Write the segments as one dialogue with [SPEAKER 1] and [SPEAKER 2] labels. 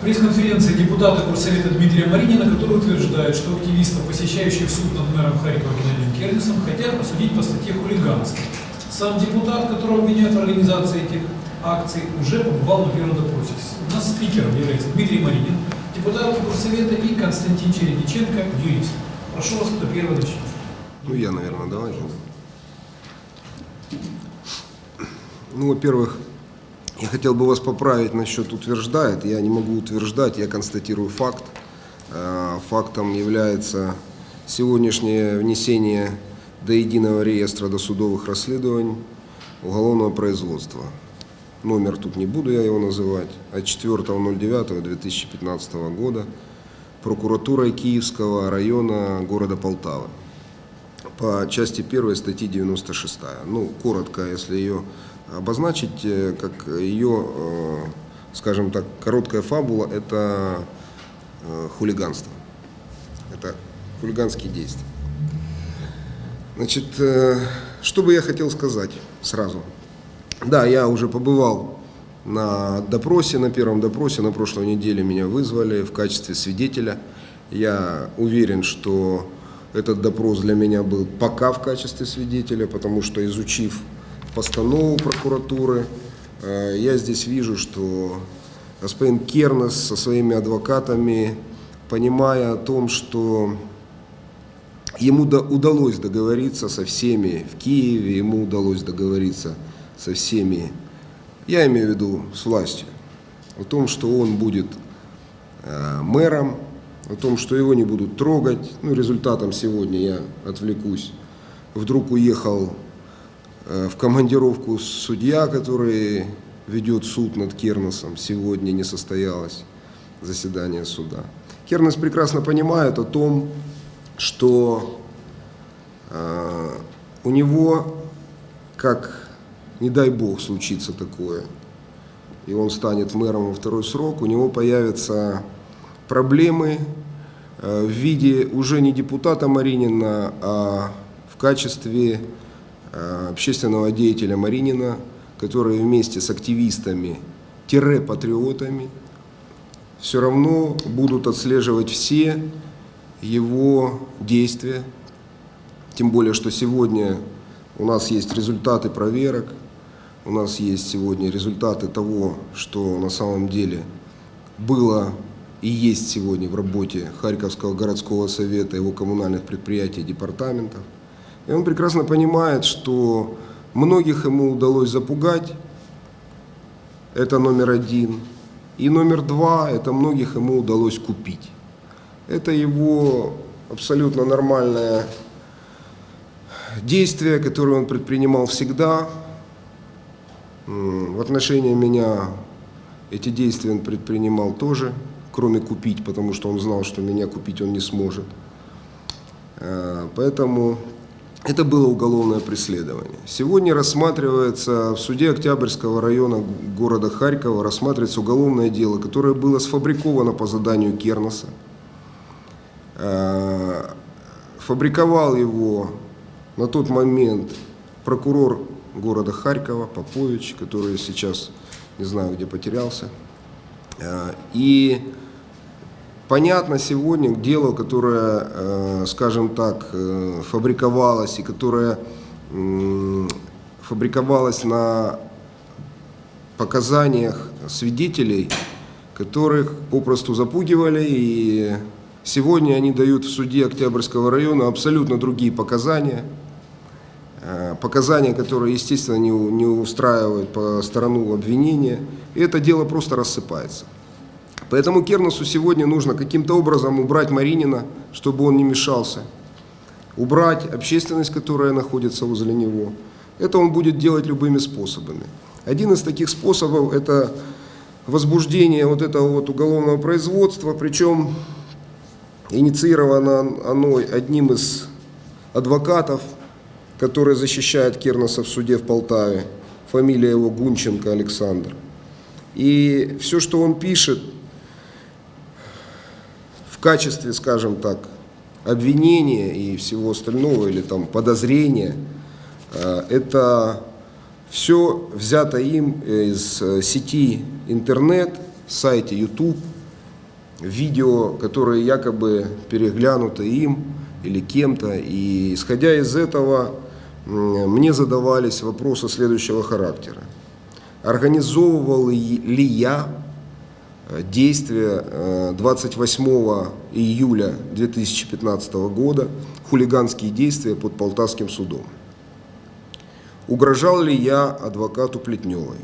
[SPEAKER 1] Пресс-конференции депутата Горсовета Дмитрия Маринина, который утверждает, что активистов, посещающих суд над мэром Харькова Геннадием Кернисом, хотят посудить по статье хулиганства. Сам депутат, которого обвиняют в организации этих акций, уже побывал на первом допросе. У нас спикером является Дмитрий Маринин, депутат Горсовета и Константин Чередиченко, юрист. Прошу вас, кто первый начнет.
[SPEAKER 2] Ну, я, наверное, давайте. Ну, во-первых, я хотел бы вас поправить насчет утверждает. Я не могу утверждать, я констатирую факт. Э, Фактом является сегодняшнее внесение до единого реестра досудовых расследований уголовного производства. Номер тут не буду я его называть. От 4.09.2015 года прокуратурой Киевского района города Полтавы по части 1 статьи 96. Ну, коротко, если ее обозначить, э, как ее, э, скажем так, короткая фабула, это э, хулиганство. Это хулиганские действия. Значит, что бы я хотел сказать сразу. Да, я уже побывал на допросе, на первом допросе, на прошлой неделе меня вызвали в качестве свидетеля. Я уверен, что этот допрос для меня был пока в качестве свидетеля, потому что изучив постанову прокуратуры, э, я здесь вижу, что господин Кернес со своими адвокатами, понимая о том, что ему удалось договориться со всеми в Киеве, ему удалось договориться со всеми, я имею в виду с властью, о том, что он будет э, мэром, о том, что его не будут трогать. Ну, результатом сегодня я отвлекусь. Вдруг уехал в командировку судья, который ведет суд над Керносом. Сегодня не состоялось заседание суда. Кернес прекрасно понимает о том, что э, у него, как, не дай бог, случится такое, и он станет мэром во второй срок, у него появятся проблемы э, в виде уже не депутата Маринина, а в качестве э, общественного деятеля Маринина, который вместе с активистами-патриотами все равно будут отслеживать все его действия. Тем более, что сегодня у нас есть результаты проверок, у нас есть сегодня результаты того, что на самом деле было и есть сегодня в работе Харьковского городского совета, его коммунальных предприятий департаментов. И он прекрасно понимает, что многих ему удалось запугать, это номер один. И номер два, это многих ему удалось купить. Это его абсолютно нормальное действие, которое он предпринимал всегда. В отношении меня эти действия он предпринимал тоже кроме купить, потому что он знал, что меня купить он не сможет. Э, поэтому это было уголовное преследование. Сегодня рассматривается в суде Октябрьского района города Харькова рассматривается уголовное дело, которое было сфабриковано по заданию Кернеса. Э, фабриковал его на тот момент прокурор города Харькова Попович, который сейчас не знаю где потерялся. Э, и Понятно сегодня дело, которое, э, скажем так, э, фабриковалось и которое фабриковалось на показаниях свидетелей, которых попросту запугивали, и сегодня они дают в суде Октябрьского района абсолютно другие показания, э, показания, которые, естественно, не, устраивают по сторону обвинения, и это дело просто рассыпается. Поэтому Керносу сегодня нужно каким-то образом убрать Маринина, чтобы он не мешался. Убрать общественность, которая находится возле него. Это он будет делать любыми способами. Один из таких способов – это возбуждение вот этого вот уголовного производства, причем инициировано оно одним из адвокатов, который защищает Кернеса в суде в Полтаве. Фамилия его Гунченко Александр. И все, что он пишет, в качестве, скажем так, обвинения и всего остального, или там подозрения, э, это все взято им из э, сети интернет, сайте YouTube, видео, которые якобы переглянуты им или кем-то. И исходя из этого, мне задавались вопросы следующего характера. Организовывал ли я э, действия э, 28 июля 2015 года, хулиганские действия под Полтавским судом? Угрожал ли я адвокату Плетневой?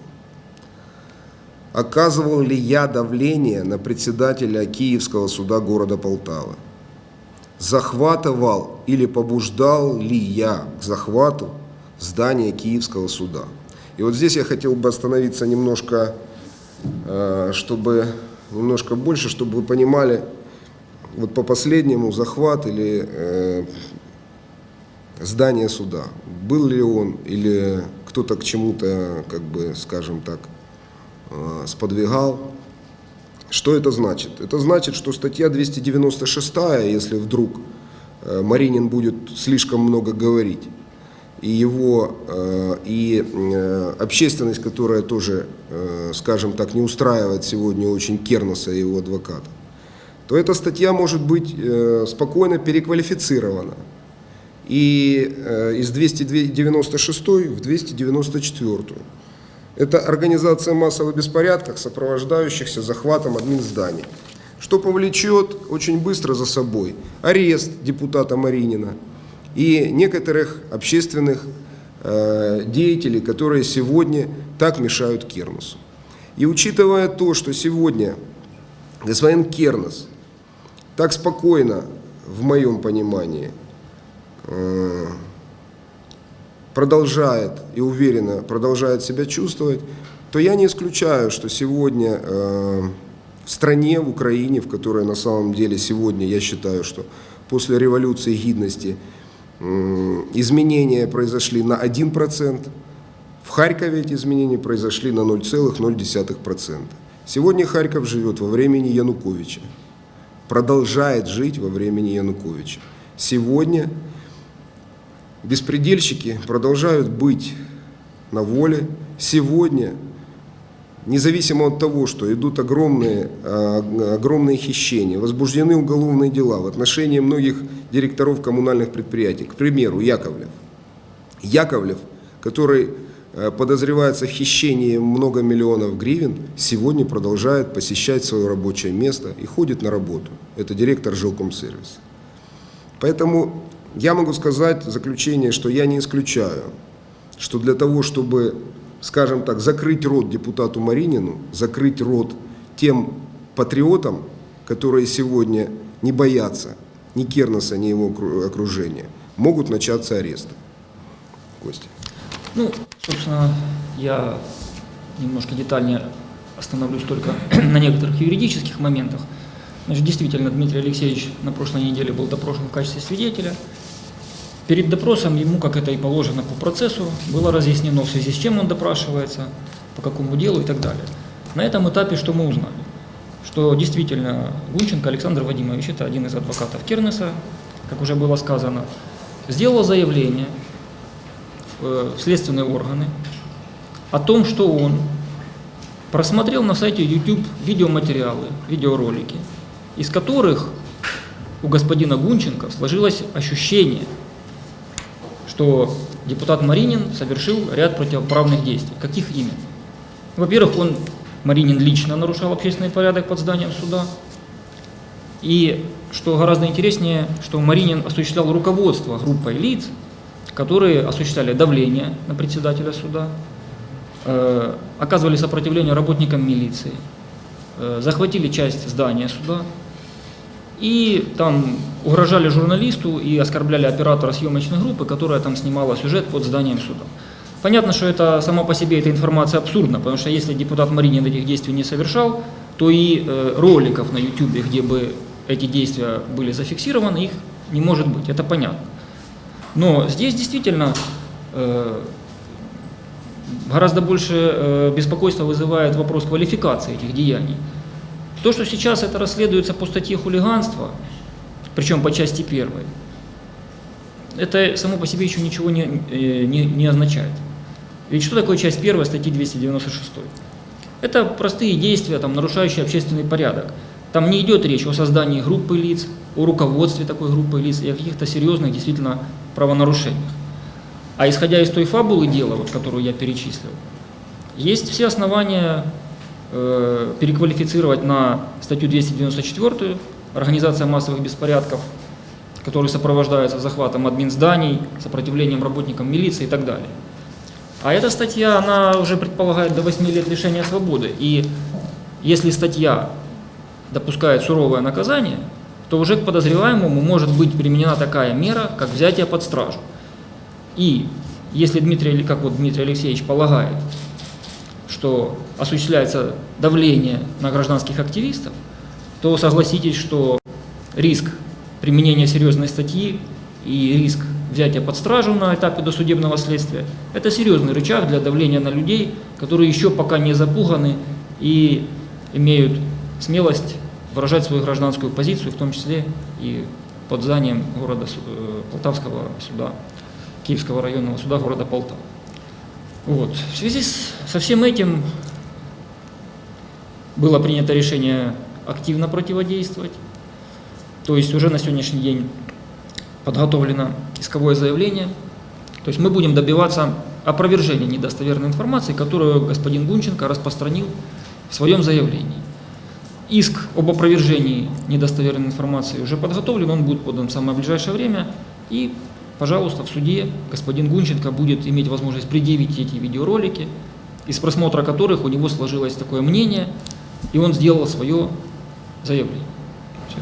[SPEAKER 2] Оказывал ли я давление на председателя Киевского суда города Полтавы? Захватывал или побуждал ли я к захвату здания Киевского суда? И вот здесь я хотел бы остановиться немножко, э, чтобы немножко больше, чтобы вы понимали, вот по последнему захват или э, здание суда, был ли он или кто-то к чему-то, как бы, скажем так, э, сподвигал. Что это значит? Это значит, что статья 296, если вдруг э, Маринин будет слишком много говорить, и его, э, и э, общественность, которая тоже, э, скажем так, не устраивает сегодня очень Кернеса и его адвоката, то эта статья может быть спокойно переквалифицирована и из 296 в 294. Это организация массовых беспорядков, сопровождающихся захватом админзданий, что повлечет очень быстро за собой арест депутата Маринина и некоторых общественных э, деятелей, которые сегодня так мешают Кернусу. И учитывая то, что сегодня господин Кернес так спокойно, в моем понимании, э, продолжает и уверенно продолжает себя чувствовать, то я не исключаю, что сегодня э, в стране, в Украине, в которой на самом деле сегодня, я считаю, что после революции гидности изменения произошли на 1%, в Харькове эти изменения произошли на 0,0%. Сегодня Харьков живет во времени Януковича, продолжает жить во времени Януковича. Сегодня беспредельщики продолжают быть на воле. Сегодня, независимо от того, что идут огромные, а, огромные хищения, возбуждены уголовные дела в отношении многих директоров коммунальных предприятий, к примеру, Яковлев. Яковлев, который э, подозревается в хищении много миллионов гривен, сегодня продолжает посещать свое рабочее место и ходит на работу. Это директор жилкомсервиса. Поэтому я могу сказать в заключение, что я не исключаю, что для того, чтобы, скажем так, закрыть рот депутату Маринину, закрыть рот тем патриотам, которые сегодня не боятся ни Кернеса, ни его окру- окружения, могут начаться аресты. Костя.
[SPEAKER 3] Ну, собственно, я немножко детальнее остановлюсь только на некоторых юридических моментах. Значит, действительно, Дмитрий Алексеевич на прошлой неделе был допрошен в качестве свидетеля. Перед допросом ему, как это и положено по процессу, было разъяснено, в связи с чем он допрашивается, по какому делу и так далее. На этом этапе что мы узнали? Что действительно Гунченко Александр Вадимович, это один из адвокатов Кернеса, как уже было сказано, сделал заявление э, в следственные органы о том, что он просмотрел на сайте YouTube видеоматериалы, видеоролики, из которых у господина Гунченко сложилось ощущение, что депутат Маринин совершил ряд противоправных действий. Каких именно? Во-первых, он, Маринин, лично нарушал общественный порядок под зданием суда. И, что гораздо интереснее, что Маринин осуществлял руководство группой лиц, которые осуществляли давление на председателя суда, э, оказывали сопротивление работникам милиции, э, захватили часть здания суда и там угрожали журналисту и оскорбляли оператора съемочной группы, которая там снимала сюжет под зданием суда. Понятно, что это сама по себе эта информация абсурдна, потому что если депутат Маринин этих действий не совершал, то и э, роликов на YouTube, где бы эти действия были зафиксированы, их не может быть, это понятно. Но здесь действительно э, гораздо больше э, беспокойства вызывает вопрос квалификации этих деяний. То, что сейчас это расследуется по статье хулиганства, причем по части первой, это само по себе еще ничего не, э, не, не означает. Ведь что такое часть первой статьи 296? Это простые действия, там, нарушающие общественный порядок. Там не идет речь о создании группы лиц, о руководстве такой группы лиц и о каких-то серьезных действительно правонарушениях. А исходя из той фабулы дела, вот, которую я перечислил, есть все основания переквалифицировать на статью 294 «Организация массовых беспорядков», который сопровождается захватом админ зданий, сопротивлением работникам милиции и так далее. А эта статья, она уже предполагает до 8 лет лишения свободы. И если статья допускает суровое наказание, то уже к подозреваемому может быть применена такая мера, как взятие под стражу. И если Дмитрий, как вот Дмитрий Алексеевич полагает, что осуществляется давление на гражданских активистов, то согласитесь, что риск применения серьезной статьи и риск взятия под стражу на этапе досудебного следствия – это серьезный рычаг для давления на людей, которые еще пока не запуганы и имеют смелость выражать свою гражданскую позицию, в том числе и под зданием города э, Полтавского суда, Киевского районного суда города Полтава. Вот. В связи с, со всем этим было принято решение активно противодействовать. То есть уже на сегодняшний день подготовлено исковое заявление. То есть мы будем добиваться опровержения недостоверной информации, которую господин Гунченко распространил в своем заявлении. Иск об опровержении недостоверной информации уже подготовлен, он будет подан в самое ближайшее время. И, пожалуйста, в суде господин Гунченко будет иметь возможность предъявить эти видеоролики, из просмотра которых у него сложилось такое мнение, и он сделал свое заявление. Все.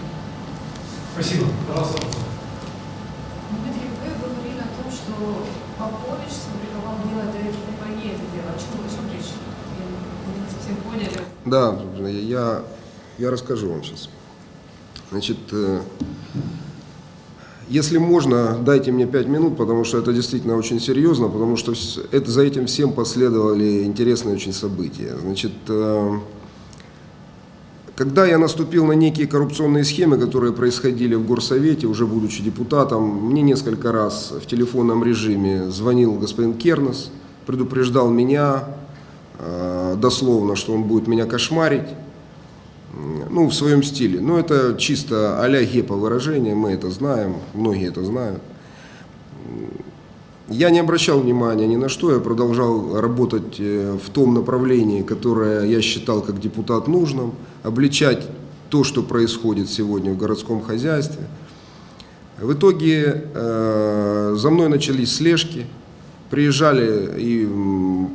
[SPEAKER 1] Спасибо. Пожалуйста.
[SPEAKER 4] Дмитрий, вы говорили о том, что Попович сфабриковал дело до РКПГ это дело. О чем, о чем речь? Я не совсем поняли.
[SPEAKER 2] Да, я, я расскажу вам сейчас. Значит, э, если можно, дайте мне пять минут, потому что это действительно очень серьезно, потому что это, за этим всем последовали интересные очень события. Значит, э, когда я наступил на некие коррупционные схемы, которые происходили в Горсовете, уже будучи депутатом, мне несколько раз в телефонном режиме звонил господин Кернес, предупреждал меня э, дословно, что он будет меня кошмарить, ну, в своем стиле. Но это чисто а-ля гепа выражение, мы это знаем, многие это знают. Я не обращал внимания ни на что, я продолжал работать э, в том направлении, которое я считал как депутат нужным, обличать то, что происходит сегодня в городском хозяйстве. В итоге э, за мной начались слежки, приезжали и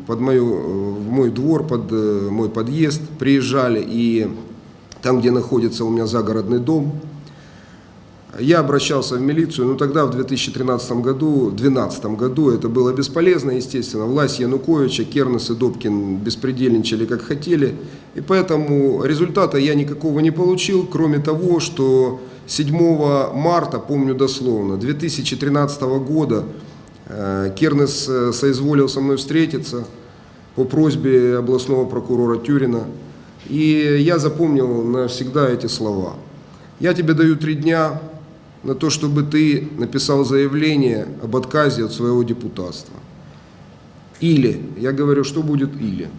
[SPEAKER 2] под мою, в мой двор, под э, мой подъезд, приезжали и там, где находится у меня загородный дом, я обращался в милицию, но тогда, в 2013 году, в 2012 году, это было бесполезно, естественно. Власть Януковича, Кернес и Добкин беспредельничали как хотели. И поэтому результата я никакого не получил, кроме того, что 7 марта, помню дословно, 2013 года э, Кернес э, соизволил со мной встретиться по просьбе областного прокурора Тюрина. И я запомнил навсегда эти слова. Я тебе даю три дня на то, чтобы ты написал заявление об отказе от своего депутатства. Или, я говорю, что будет или.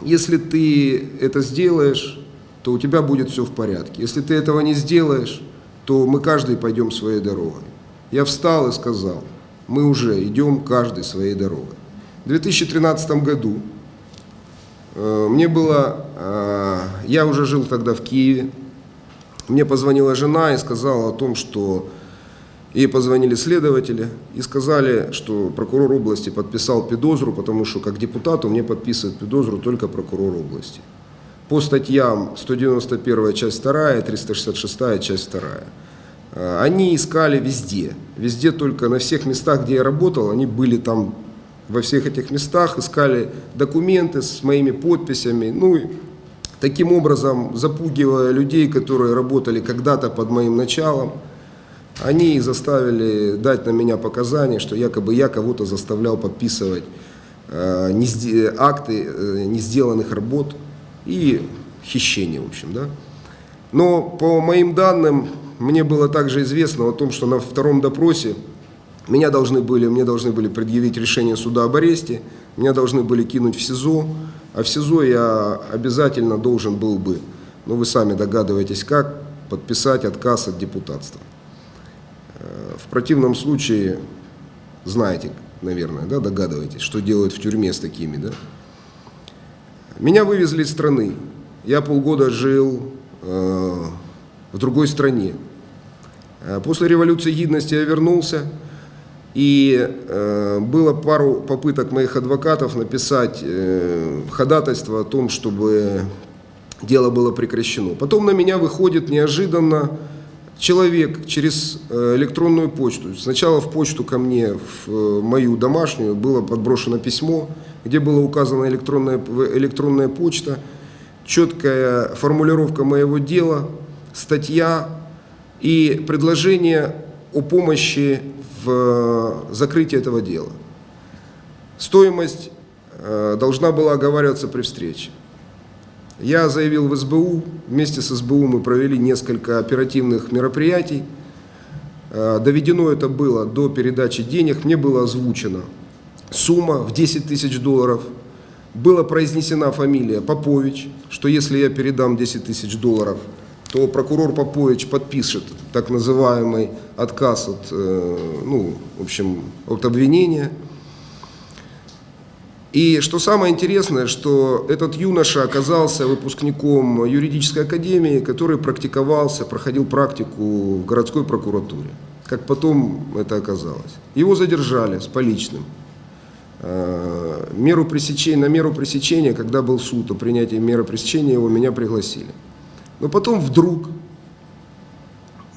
[SPEAKER 2] Если ты это сделаешь, то у тебя будет все в порядке. Если ты этого не сделаешь, то мы каждый пойдем своей дорогой. Я встал и сказал, мы уже идем каждый своей дорогой. В 2013 году э, мне было, я уже жил тогда в Киеве, мне позвонила жена и сказала о том, что ей позвонили следователи и сказали, что прокурор области подписал педозру, потому что как депутату мне подписывает педозру только прокурор области. По статьям 191 часть 2, 366 часть 2. Э, Они искали везде, везде только на всех местах, где я работал, они были там во всех этих местах, искали документы с моими подписями, ну и таким образом запугивая людей, которые работали когда-то под моим началом, они заставили дать на меня показания, что якобы я кого-то заставлял подписывать э, не акты э, не сделанных работ и хищения, в общем, да. Но по моим данным, мне было также известно о том, что на втором допросе меня должны были, мне должны были предъявить решение суда об аресте, меня должны были кинуть в СИЗО, а в СИЗО я обязательно должен был бы ну вы сами догадываетесь как, подписать отказ от депутатства. Э, В противном случае, знаете, наверное, да, догадываетесь, что делают в тюрьме с такими, да? Меня вывезли из страны. Я полгода жил э, в другой стране. Э, После революции гидности я вернулся, и э, было пару попыток моих адвокатов написать э, ходатайство о том, чтобы дело было прекращено. Потом на меня выходит неожиданно человек через э, электронную почту. Сначала в почту ко мне, в э, мою домашнюю, было подброшено письмо, где была указана электронная, электронная почта, четкая формулировка моего дела, статья и предложение о помощи э, закрытии этого дела. Стоимость э, должна была оговариваться при встрече. Я заявил в СБУ, вместе с СБУ мы провели несколько оперативных мероприятий. Э, Доведено это было до передачи денег, мне было озвучено сумма в 10 тысяч долларов. Была произнесена фамилия Попович, что если я передам 10 тысяч долларов, то прокурор Попович подпишет так называемый отказ от, э, ну, в общем, от обвинения. И что самое интересное, что этот юноша оказался выпускником юридической академии, который практиковался, проходил практику в городской прокуратуре. Как потом это оказалось. Его задержали с поличным. Э, Меру пресечения, на меру пресечения, когда был суд о принятии меры пресечения, его меня пригласили. Но потом вдруг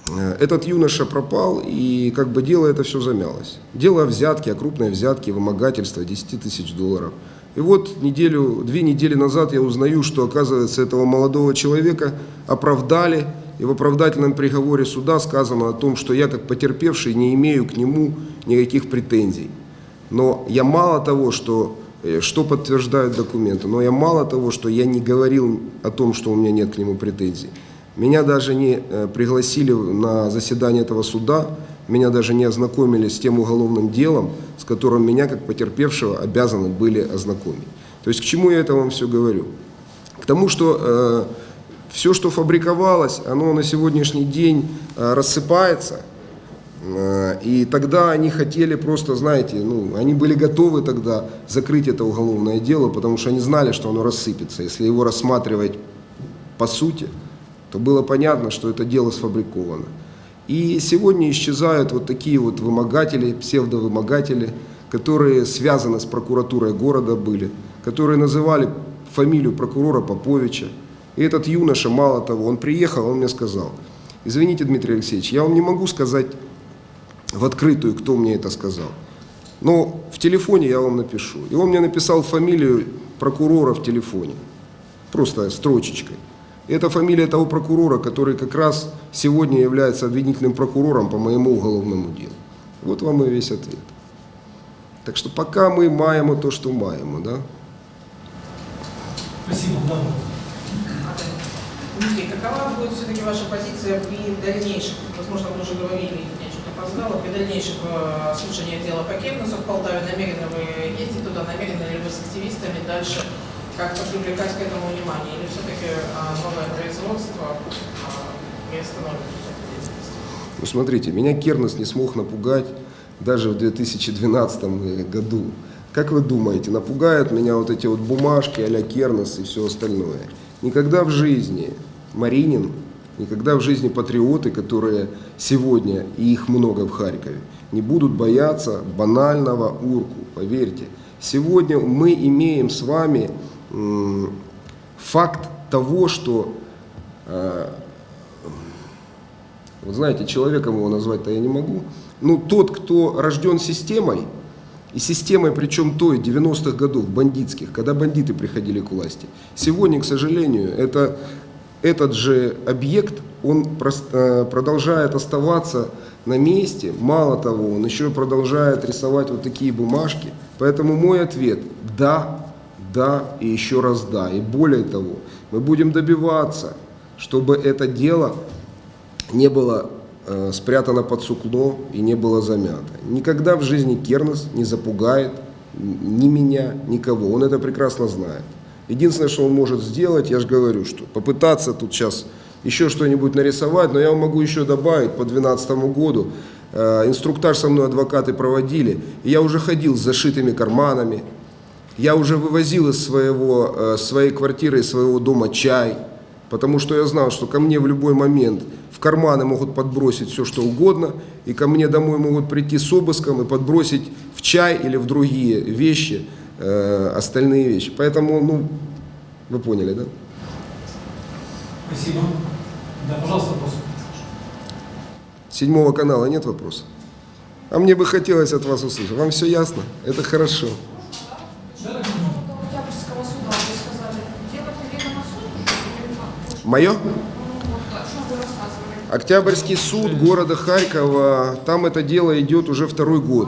[SPEAKER 2] э, этот юноша пропал, и как бы дело это все замялось. Дело о взятке, о крупной взятке, вымогательство 10 тысяч долларов. И вот неделю, две недели назад я узнаю, что, оказывается, этого молодого человека оправдали, и в оправдательном приговоре суда сказано о том, что я, как потерпевший, не имею к нему никаких претензий. Но я мало того, что, что подтверждают документы, но я мало того, что я не говорил о том, что у меня нет к нему претензий. Меня даже не э, пригласили на заседание этого суда, меня даже не ознакомили с тем уголовным делом, с которым меня, как потерпевшего, обязаны были ознакомить. То есть к чему я это вам все говорю? К тому, что э, все, что фабриковалось, оно на сегодняшний день э, рассыпается. Э, И тогда они хотели просто, знаете, ну, они были готовы тогда закрыть это уголовное дело, потому что они знали, что оно рассыпется. Если его рассматривать по сути, то было понятно, что это дело сфабриковано. И сегодня исчезают вот такие вот вымогатели, псевдовымогатели, которые связаны с прокуратурой города были, которые называли фамилию прокурора Поповича. И этот юноша, мало того, он приехал, он мне сказал, извините, Дмитрий Алексеевич, я вам не могу сказать в открытую, кто мне это сказал. Но в телефоне я вам напишу. И он мне написал фамилию прокурора в телефоне. Просто строчечкой. И это фамилия того прокурора, который как раз сегодня является обвинительным прокурором по моему уголовному делу. Вот вам и весь ответ. Так что пока мы маємо то, что маємо, да?
[SPEAKER 1] Спасибо, да.
[SPEAKER 5] Дмитрий, какова будет все-таки ваша позиция при дальнейшем, возможно, вы уже говорили, опоздала, при дальнейшем э, слушании дела по Кемнусу в Полтаве, намерены вы ездить туда, намерены ли вы с активистами дальше как-то привлекать к этому внимание, или все-таки э, новое производство э, приостановит эту деятельность?
[SPEAKER 2] Ну, смотрите, меня Кернес не смог напугать даже в 2012 году. Как вы думаете, напугают меня вот эти вот бумажки а-ля Кернес и все остальное? Никогда в жизни Маринин, никогда в жизни патриоты, которые сегодня, и их много в Харькове, не будут бояться банального урку, поверьте. Сегодня мы имеем с вами факт того, что э, вот знаете, человеком его назвать-то я не могу. Ну, тот, кто рожден системой, и системой, причем той, 90-х годов, бандитских, когда бандиты приходили к власти. Сегодня, к сожалению, это, этот же объект, он э, продолжает оставаться на месте. Мало того, он еще продолжает рисовать вот такие бумажки. Поэтому мой ответ – да, да и еще раз да. И более того, мы будем добиваться, чтобы это дело не было э, спрятано под сукно и не было замято. Никогда в жизни Кернес не запугает ни меня, никого. Он это прекрасно знает. Единственное, что он может сделать, я же говорю, что попытаться тут сейчас еще что-нибудь нарисовать, но я вам могу еще добавить по 2012 году. Э, инструктаж со мной адвокаты проводили, и я уже ходил с зашитыми карманами, я уже вывозил из своего, э, своей квартиры, из своего дома чай, потому что я знал, что ко мне в любой момент в карманы могут подбросить все, что угодно, и ко мне домой могут прийти с обыском и подбросить в чай или в другие вещи, э, остальные вещи. Поэтому, ну, вы поняли, да?
[SPEAKER 1] Спасибо. Да, пожалуйста, вопрос.
[SPEAKER 2] Седьмого канала нет вопросов? А мне бы хотелось от вас услышать. Вам все ясно? Это хорошо. Мое?
[SPEAKER 4] Ну?
[SPEAKER 2] Октябрьский суд города Харькова, там это дело идет уже второй год.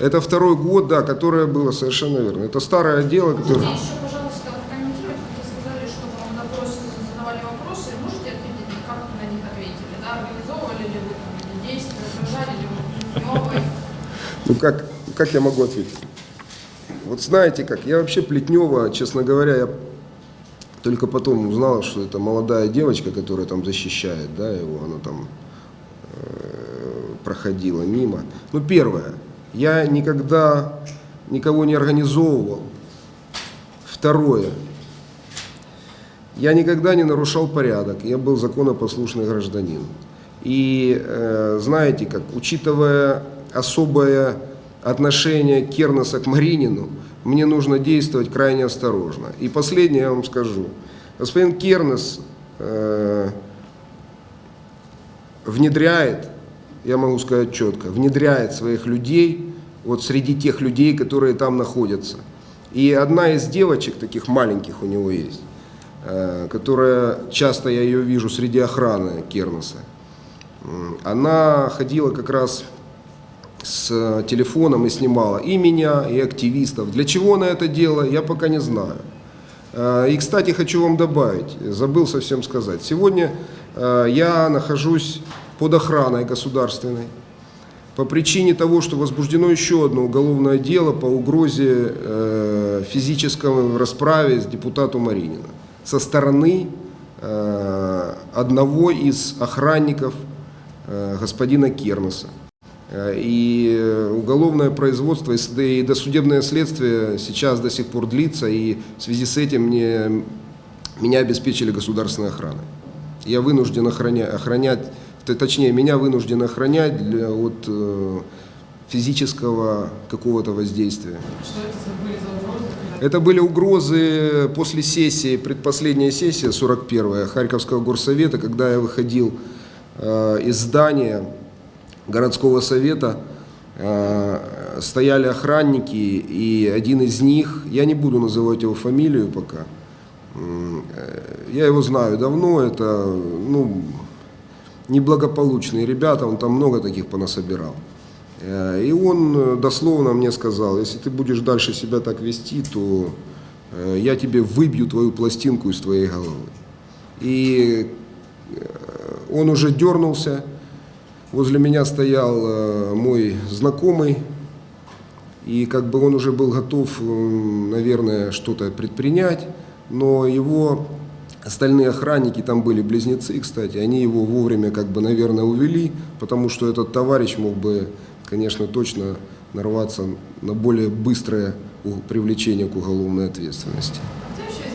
[SPEAKER 4] Это
[SPEAKER 2] второй год, да, которое было совершенно верно. Это старое дело, которое...
[SPEAKER 4] Еще, пожалуйста, вы сказали, что вам задавали вопросы, можете ответить, как вы на них ответили, да, организовывали ли вы там действия, отражали ли вы?
[SPEAKER 2] Ну как, как я могу ответить? Вот знаете как, я вообще Плетнева, честно говоря, я только потом узнал, что это молодая девочка, которая там защищает, да, его, она там э, проходила мимо. Ну, первое, я никогда никого не организовывал. Второе, я никогда не нарушал порядок, я был законопослушный гражданин. И э, знаете, как, учитывая особое отношение Кернеса к Маринину, мне нужно действовать крайне осторожно. И последнее я вам скажу. Господин Кернес э, внедряет, я могу сказать четко, внедряет своих людей вот среди тех людей, которые там находятся. И одна из девочек, таких маленьких у него есть, э, которая, часто я ее вижу среди охраны Кернеса, она ходила как раз с телефоном и снимала и меня, и активистов. Для чего она это делала, я пока не знаю. Э, И, кстати, хочу вам добавить, забыл совсем сказать. Сегодня э, я нахожусь под охраной государственной по причине того, что возбуждено еще одно уголовное дело по угрозе э, физической расправе с депутатом Маринина со стороны э, одного из охранников э, господина Кернеса. Э, И уголовное производство и досудебное следствие сейчас до сих пор длится, и в связи с этим мне, меня обеспечили государственной охраной. Я вынужден охраня- охранять, точнее, меня вынужден охранять для, от э, физического какого-то воздействия.
[SPEAKER 5] Что это за были за угрозы?
[SPEAKER 2] Это были угрозы после сессии, предпоследняя сессия, 41-я, Харьковского горсовета, когда я выходил э, из здания городского совета, э, стояли охранники, и один из них, я не буду называть его фамилию пока, э, я его знаю давно, это, ну, неблагополучные ребята, он там много таких понасобирал. Э, И он э, дословно мне сказал, если ты будешь дальше себя так вести, то э, я тебе выбью твою пластинку из твоей головы. И он уже дернулся, возле меня стоял мой знакомый, и как бы он уже был готов, наверное, что-то предпринять, но его остальные охранники, там были близнецы, кстати, они его вовремя, как бы, наверное, увели, потому что этот товарищ мог бы, конечно, точно нарваться на более быстрое привлечение к уголовной ответственности.
[SPEAKER 4] А э,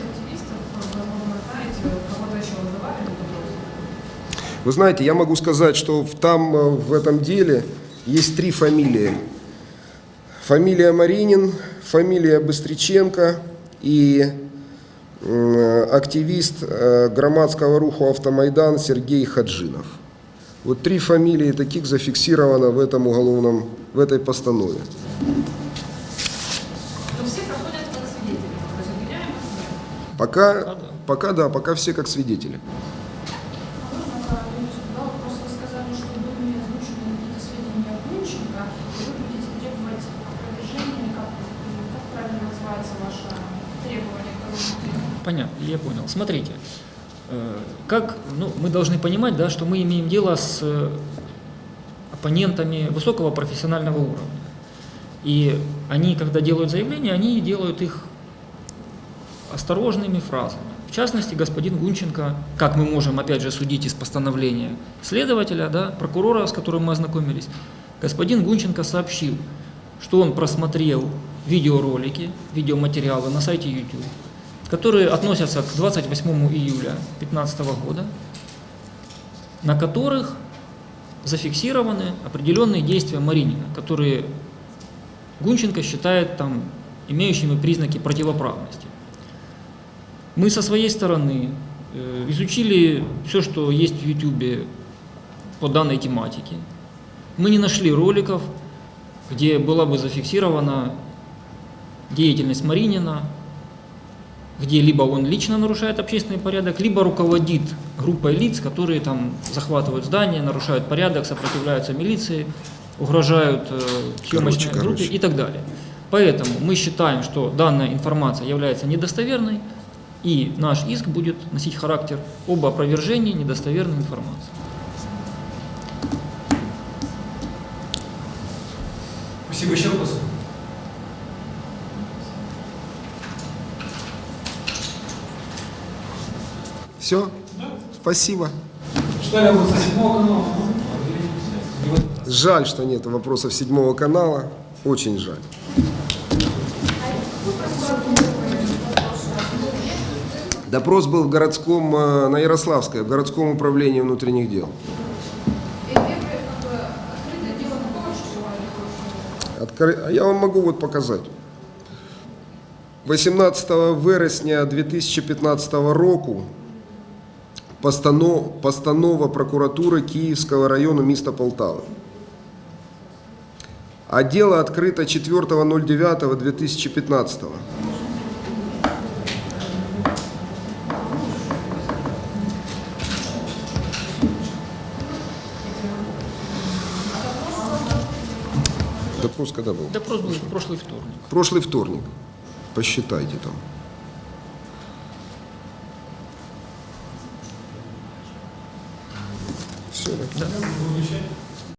[SPEAKER 4] вы знаете,
[SPEAKER 2] я могу сказать, что там э, в этом деле есть три фамилии. Фамилия Маринин, фамилия Быстриченко и активист э, громадского руху «Автомайдан» Сергей Хаджинов. Вот три фамилии таких зафиксировано в этом уголовном, в этой постанове.
[SPEAKER 4] Но все проходят как свидетели, то есть обвиняемых нет.
[SPEAKER 2] Пока, пока да, пока все как свидетели.
[SPEAKER 4] А можно по юристу, да, вот просто вы сказали, что были озвучены какие-то сведения Гунченко, и вы будете требовать опровержения, как, как правильно называется ваше требование к оружию?
[SPEAKER 3] Понятно, я понял. Смотрите, э, как, ну, мы должны понимать, да, что мы имеем дело с э, оппонентами высокого профессионального уровня. И они, когда делают заявления, они делают их осторожными фразами. В частности, господин Гунченко, как мы можем опять же судить из постановления следователя, да, прокурора, с которым мы ознакомились, господин Гунченко сообщил, что он просмотрел видеоролики, видеоматериалы на сайте YouTube, которые относятся к 28 июля 2015 года, на которых зафиксированы определенные действия Маринина, которые Гунченко считает там имеющими признаки противоправности. Мы со своей стороны э, изучили все, что есть в YouTube по данной тематике. Мы не нашли роликов, где была бы зафиксирована деятельность Маринина, где либо он лично нарушает общественный порядок, либо руководит группой лиц, которые там захватывают здания, нарушают порядок, сопротивляются милиции, угрожают э, съемочной
[SPEAKER 2] Короче,
[SPEAKER 3] группе
[SPEAKER 2] короче.
[SPEAKER 3] и так далее. Поэтому мы считаем, что данная информация является недостоверной, и наш иск будет носить характер об опровержении недостоверной информации.
[SPEAKER 1] Спасибо. Еще вопросы?
[SPEAKER 2] Все?
[SPEAKER 1] Да.
[SPEAKER 2] Спасибо. Жаль, что нет вопросов седьмого канала. Очень жаль. Допрос был в городском, э, на Ярославской, в городском управлении внутренних дел. А я вам могу вот показать. 18 вересня 2015 року постанов, постанова прокуратури Київського району міста Полтави. А дело открыто 4.09.2015. Допрос когда был?
[SPEAKER 3] Допрос был в прошлый вторник.
[SPEAKER 2] Прошлый вторник. Посчитайте там. Все, да?